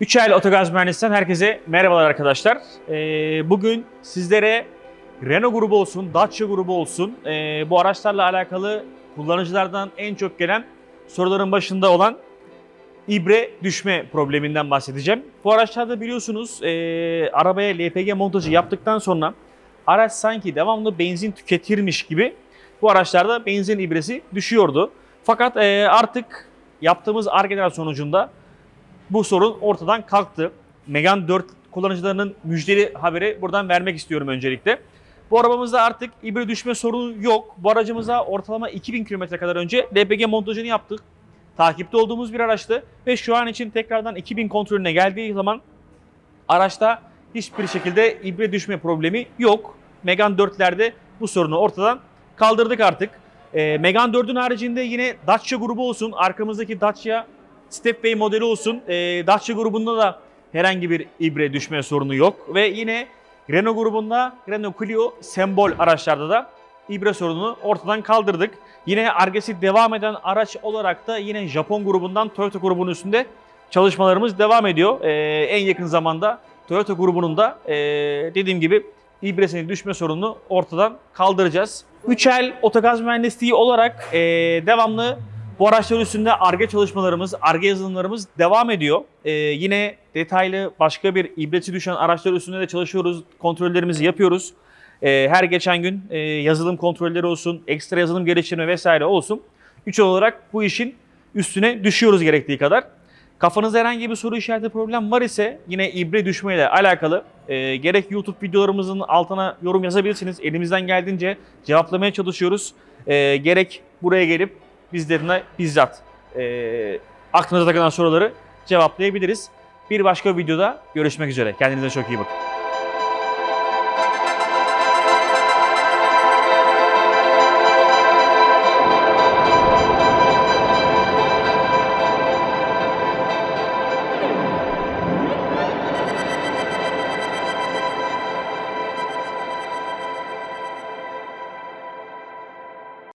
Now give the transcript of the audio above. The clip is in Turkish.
Üçel Otogaz Mühendisliğinden herkese merhabalar arkadaşlar. Ee, bugün sizlere Renault grubu olsun, Dacia grubu olsun ee, bu araçlarla alakalı kullanıcılardan en çok gelen soruların başında olan ibre düşme probleminden bahsedeceğim. Bu araçlarda biliyorsunuz ee, arabaya LPG montajı yaptıktan sonra araç sanki devamlı benzin tüketirmiş gibi bu araçlarda benzin ibresi düşüyordu. Fakat ee, artık yaptığımız ARGE'ler sonucunda bu sorun ortadan kalktı. Megane 4 kullanıcılarının müjdeli haberi buradan vermek istiyorum öncelikle. Bu arabamızda artık ibre düşme sorunu yok. Bu aracımıza ortalama 2000 km kadar önce LPG montajını yaptık. Takipte olduğumuz bir araçtı ve şu an için tekrardan 2000 kontrolüne geldiği zaman araçta hiçbir şekilde ibre düşme problemi yok. Megane 4'lerde bu sorunu ortadan kaldırdık artık. Ee, Megane 4'ün haricinde yine Dacia grubu olsun, arkamızdaki Dacia Stepway modeli olsun. E, Dacia grubunda da herhangi bir ibre düşme sorunu yok. Ve yine Renault grubunda Renault Clio sembol araçlarda da ibre sorununu ortadan kaldırdık. Yine argesi devam eden araç olarak da yine Japon grubundan Toyota grubunun üstünde çalışmalarımız devam ediyor. E, en yakın zamanda Toyota grubunun da e, dediğim gibi ibresinin düşme sorununu ortadan kaldıracağız. Üçel Otogaz Mühendisliği olarak e, devamlı bu araçlar üstünde ARGE çalışmalarımız, ARGE yazılımlarımız devam ediyor. Ee, yine detaylı başka bir ibreti düşen araçlar üstünde de çalışıyoruz, kontrollerimizi yapıyoruz. Ee, her geçen gün e, yazılım kontrolleri olsun, ekstra yazılım geliştirme vesaire olsun. Üç olarak bu işin üstüne düşüyoruz gerektiği kadar. Kafanızda herhangi bir soru işareti problem var ise yine ibre düşmeyle alakalı e, gerek YouTube videolarımızın altına yorum yazabilirsiniz. Elimizden geldiğince cevaplamaya çalışıyoruz. E, gerek buraya gelip bizlerine bizzat e, aklınıza takılan soruları cevaplayabiliriz. Bir başka videoda görüşmek üzere. Kendinize çok iyi bakın.